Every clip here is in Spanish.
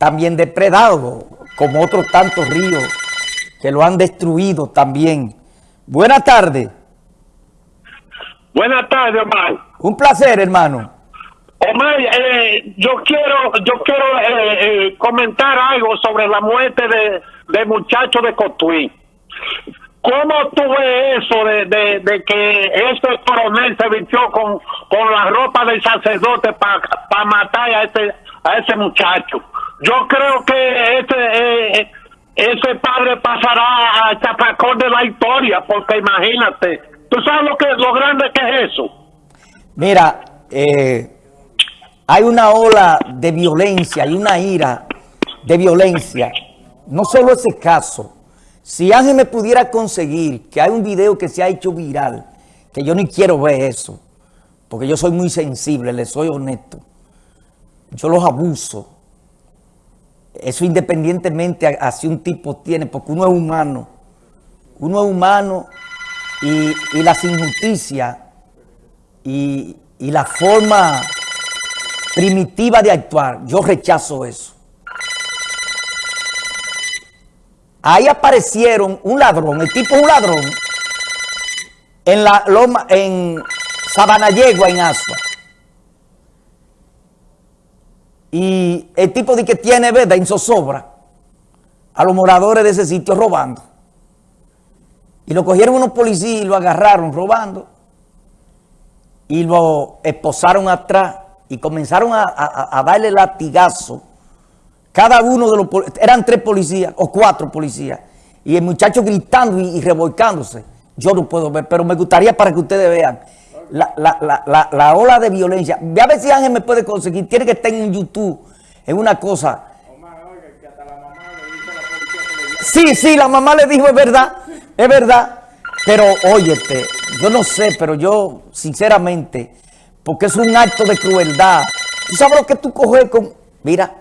también depredado, como otros tantos ríos que lo han destruido también. Buenas tardes. Buenas tardes, Omar. Un placer, hermano. Omar, eh, yo quiero yo quiero eh, eh, comentar algo sobre la muerte de, de muchacho de Cotuí. ¿Cómo tú ves eso de, de, que este coronel se vistió con, con la ropa del sacerdote para matar a ese, a ese muchacho? Yo creo que ese, ese padre pasará a chapacón de la historia, porque imagínate, ¿tú sabes lo, que, lo grande que es eso? Mira, eh, hay una ola de violencia, hay una ira de violencia. No solo ese caso. Si Ángel me pudiera conseguir que hay un video que se ha hecho viral, que yo ni quiero ver eso, porque yo soy muy sensible, le soy honesto. Yo los abuso. Eso independientemente a, si un tipo tiene, porque uno es humano. Uno es humano y, y las injusticias y, y la forma primitiva de actuar, yo rechazo eso. Ahí aparecieron un ladrón, el tipo un ladrón, en la loma, en Sabanayegua, en Asua. Y el tipo de que tiene, ¿verdad?, en zozobra a los moradores de ese sitio robando. Y lo cogieron unos policías y lo agarraron robando. Y lo esposaron atrás y comenzaron a, darle latigazo. Cada uno de los eran tres policías o cuatro policías. Y el muchacho gritando y, revolcándose. Yo no puedo ver, pero me gustaría para que ustedes vean la, ola de violencia. Ve a ver si Ángel me puede conseguir. Tiene que estar en YouTube, en una cosa. Sí, sí, la mamá le dijo, es verdad, es verdad. Pero, óyete, yo no sé, pero yo, sinceramente, porque es un acto de crueldad. ¿Tú sabes lo que tú coges con...? Mira,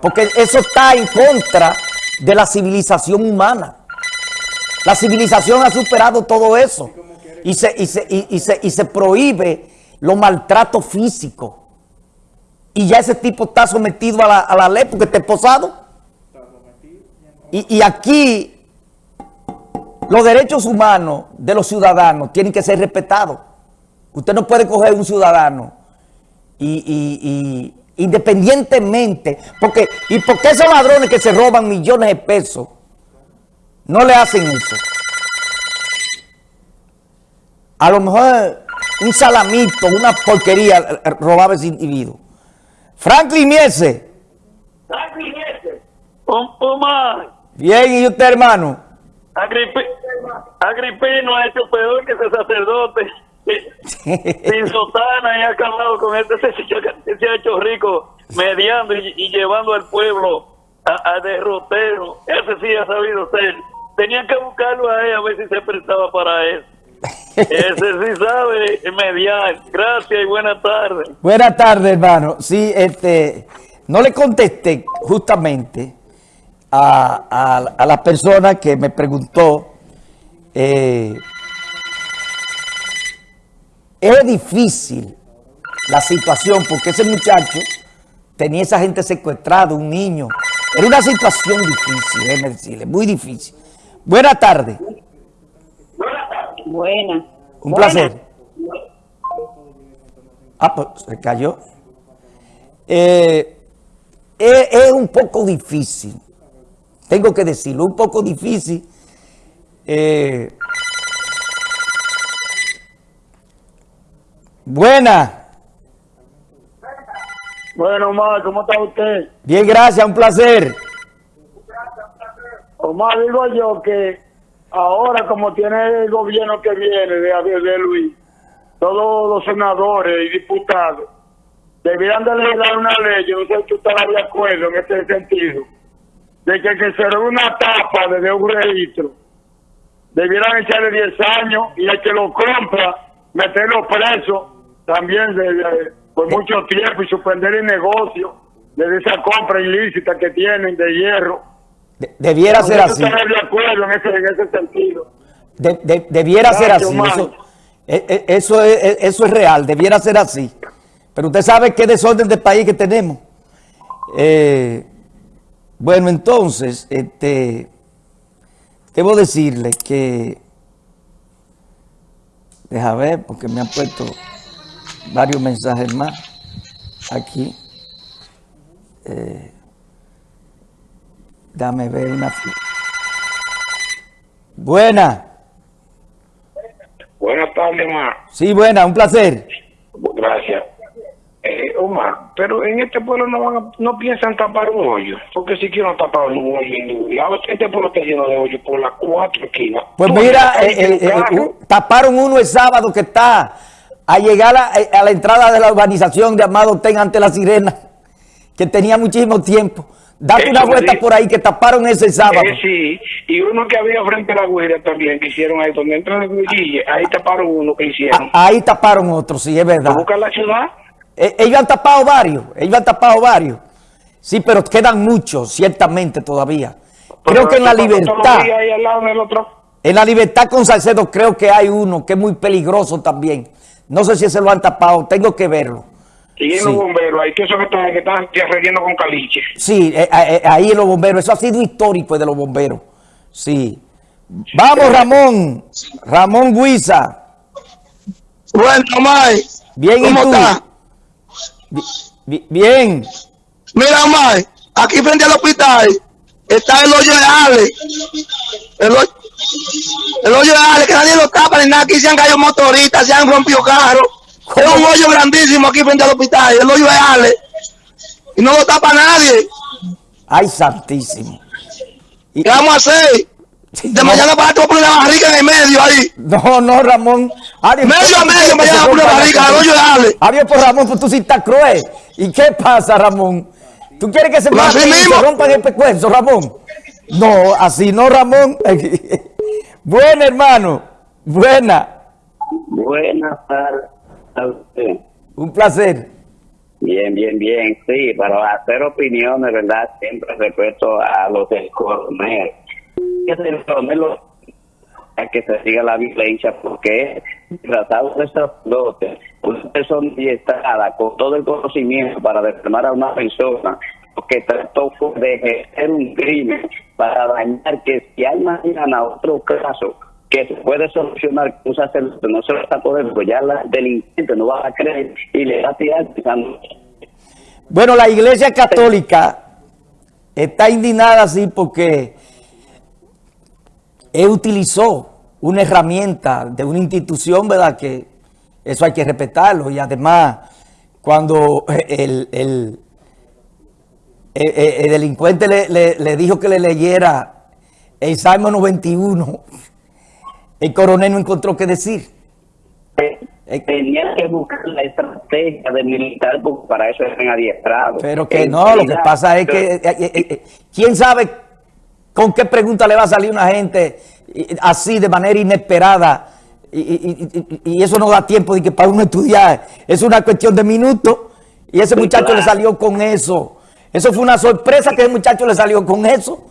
porque eso está en contra de la civilización humana. La civilización ha superado todo eso. Y se, y se, y, se, y se prohíbe los maltratos físicos. Y ya ese tipo está sometido a la, a la ley porque está esposado. Y, y aquí los derechos humanos de los ciudadanos tienen que ser respetados. Usted no puede coger un ciudadano y, independientemente, porque ¿y por qué esos ladrones que se roban millones de pesos no le hacen eso? A lo mejor un salamito, una porquería robaba ese individuo. Franklin Miese. Franklin Miese. Bien, ¿y usted, hermano? Agripino ha hecho peor que ese sacerdote. sin sotana y ha acabado con este se, ha hecho rico mediando y, llevando al pueblo a, derrotero ese sí ha sabido ser tenían que buscarlo a él a ver si se prestaba para eso ese sí sabe mediar gracias y buenas tardes buenas tardes hermano sí este no le contesté justamente a, a, a la persona que me preguntó eh, es difícil la situación porque ese muchacho tenía esa gente secuestrada, un niño. Era una situación difícil, déjeme decirle, muy difícil. Buenas tardes. Buenas. Un placer. Ah, pues se cayó. Eh, es, un poco difícil, tengo que decirlo, un poco difícil eh, Buena. Bueno, Omar, ¿cómo está usted? Bien, gracias, un placer. Omar, digo yo que ahora como tiene el gobierno que viene de, de Luis, todos los senadores y diputados debieran de leer una ley, yo no sé si estás de acuerdo en este sentido, de que, que se una tapa desde un registro, debieran echarle 10 años y el que lo compra, meterlo preso también por mucho tiempo y suspender el negocio de esa compra ilícita que tienen de hierro. Debiera ser así. de acuerdo en ese, en ese sentido. debiera ser así. Eso, e, e, eso, es, eso es real, debiera ser así. Pero usted sabe qué desorden de país que tenemos. Eh, Bueno, entonces, este, debo decirle que, deja ver, porque me han puesto varios mensajes más aquí. Eh, dame ver una... Buena. Buenas tardes, Omar. Sí, buena, un placer. Gracias. Eh, Omar, pero en este pueblo no van a- no piensan tapar un hoyo, porque si quieren tapar un hoyo en ningún lado, este pueblo está lleno de hoyos por las cuatro esquinas. Pues Tú mira, eh, eh, eh, carro, uh, taparon uno el sábado que está a llegar a, eh, a la entrada de la urbanización de Amado Ten ante la sirena, que tenía muchísimo tiempo. Date Eso una vuelta por ahí que taparon ese sábado. eh, sí, y uno que había frente a la guardia también, que hicieron ahí, donde entra el Guille, ahí taparon uno que hicieron. A- ahí taparon otro, sí, es verdad. Buscar la ciudad, Eh, ellos han tapado varios, ellos han tapado varios. Sí, pero quedan muchos, ciertamente, todavía. Creo que en la libertad, ahí al lado del otro. en la libertad con Salcedo creo que hay uno que es muy peligroso también. No sé si ese lo han tapado, tengo que verlo. Y en Sí. los bomberos, ahí que eso que están, que están ya relleno con caliche. Sí, eh, eh, ahí en los bomberos. Eso ha sido histórico de los bomberos. Sí. Vamos, Ramón. Ramón Guisa. Bueno, Omar, Bien, ¿y ¿cómo tú? está? Bi- Bien. Mira, Omar, aquí frente al hospital está el hoyo de Ale. El, hoy- el hoyo de Ale, que nadie lo tapa ni nada. Aquí se han caído motoristas, se han rompido carros. Es un hoyo grandísimo aquí frente al hospital, el hoyo de Ale. Y no lo tapa nadie. Ay, santísimo. Y- ¿Qué vamos a hacer? De mañana para te voy a poner una barriga en el medio ahí. No, no, Ramón. Adiós. Medio a medio, me llama una barriga, al hoyo de Ale. Adiós, por Ramón, pues tú sí estás cruel. ¿Y qué pasa, Ramón? ¿Tú quieres que se Pues y mismo. se rompan el pescuezo, Ramón? No, así no, Ramón. Buena, hermano. Buena. Buenas tardes. Un placer. Bien, bien, bien. Sí, pero hacer opiniones, ¿verdad? Siempre respeto a los del coronel. A que se siga la violencia porque tratado de sacerdote, una persona diestrada con todo el conocimiento para desarmar a una persona que trató de ejercer un crimen para dañar que si hay mañana otro caso que se puede solucionar con no se lo está poder, pues ya la delincuente no va a creer y le va a tirar Bueno, la Iglesia Católica está indignada así porque él utilizó una herramienta de una institución, ¿verdad? Que eso hay que respetarlo. Y además, cuando el, el- el- el delincuente le, le- le dijo que le leyera el Salmo 91, el coronel no encontró qué decir. tenía que buscar la estrategia de militar porque para eso eran adiestrados. Pero que En no, lo que pasa es que, eh, eh, eh, ¿quién sabe con qué pregunta le va a salir una gente eh, así de manera inesperada? Y, y- y- y eso no da tiempo de que para uno estudiar. Es una cuestión de minutos. Y ese muchacho claro. le salió con eso. Eso fue una sorpresa que ese muchacho le salió con eso.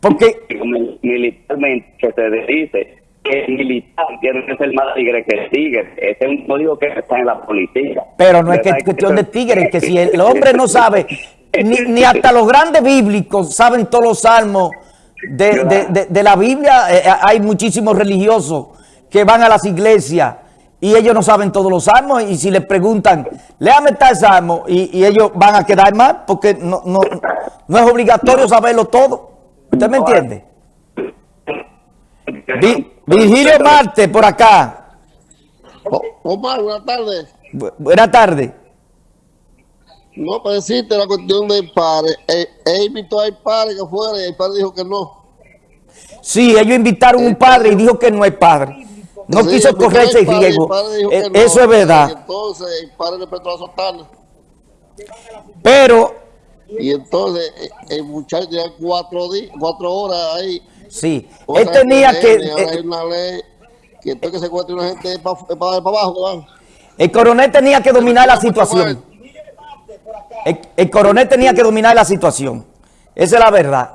Porque, Mil- militarmente que se dice que el militar tiene que ser más tigre que el tigre. Ese es un código que está en la policía. pero no es que es cuestión de Eso- tigres, que si el hombre no sabe, ni, ni hasta los grandes bíblicos saben todos los salmos de, de- de- de la Biblia, eh, hay muchísimos religiosos que van a las iglesias y ellos no saben todos los salmos y si les preguntan, léame tal salmo y, y ellos van a quedar mal porque no, no, no es obligatorio saberlo todo. ¿Usted me entiende? Vi- Virgilio Marte por acá. O- Omar, buenas tardes. Bu- Buenas tardes. No, para decirte la cuestión del padre. Él, él invitó al padre que fuera y el padre dijo que no. Sí, ellos invitaron un padre y dijo que no es padre. No Sí, quiso invitó correr ese al padre y riesgo. el dijo Eh, no. Eso es verdad. entonces el padre le prestó la sotana. Pero, Y entonces eh, el muchacho tenía cuatro, cuatro horas ahí. sí, él tenía que... hay eh, una ley que entonces que se encuentre una gente para abajo. ¿verdad? El coronel tenía que dominar la situación. El, el coronel tenía que dominar la situación. Esa es la verdad.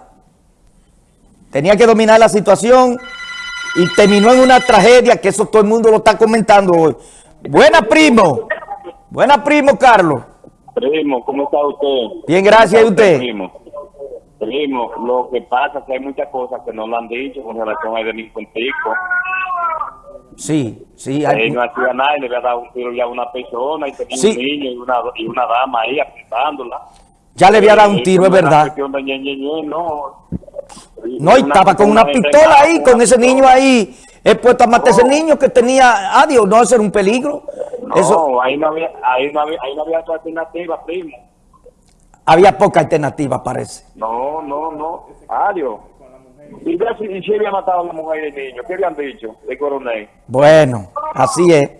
Tenía que dominar la situación y terminó en una tragedia que eso todo el mundo lo está comentando hoy. Buena primo. Buena primo, Carlos. Primo, ¿cómo está usted? Bien, gracias, ¿y ¿Cómo está usted? Primo, primo, lo que pasa es que hay muchas cosas que no lo han dicho con relación al delincuentico. Sí, sí. Él hay- no hacía nada y le había dado un tiro ya a una persona y tenía Sí. un niño y una, y una dama ahí apuntándola. ya le había dado un Eh, tiro, es verdad. cuestión de ñe, ñe, ñe, no. No, y estaba con una pistola ahí, con ese niño ahí, expuesto a matar ese niño que tenía, adiós, no, eso era un peligro. No, Eso, ahí no había, ahí no había, ahí no había otra alternativa, primo. había poca alternativa, parece. No, no, no. Adiós. Y, si, si había matado a la mujer y el niño, ¿qué habían dicho de coronel? Bueno, así es.